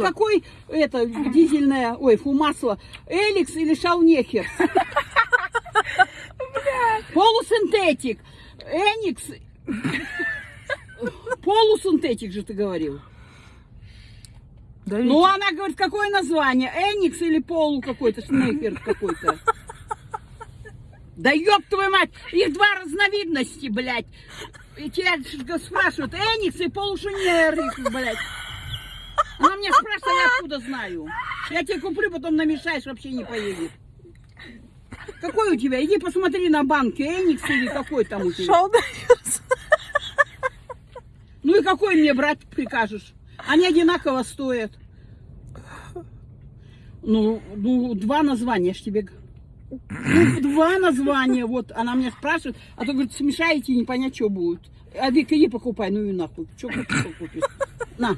какой это дизельное, ой, фу, масло, Эликс или Шаунехер? Полусинтетик, Эникс, полусинтетик же ты говорил. Ну, она говорит, какое название? Эникс или полу какой-то, шнехер какой-то? Да ёб твою мать, их два разновидности, блядь. И тебя спрашивают, Эникс и полушинерик, блядь. Она меня спрашивает, а я откуда знаю? Я тебе куплю, потом намешаешь, вообще не поедет. Какой у тебя? Иди посмотри на банке, Эникс или какой там у тебя. Шалдайс. Ну и какой мне брать прикажешь? Они одинаково стоят. Ну, ну, два названия, ж тебе... Ну, два названия, вот, она меня спрашивает, а то, говорит, смешаете, не понять, что будет. А Вика, иди покупай, ну и нахуй. Что купишь, что купишь? На,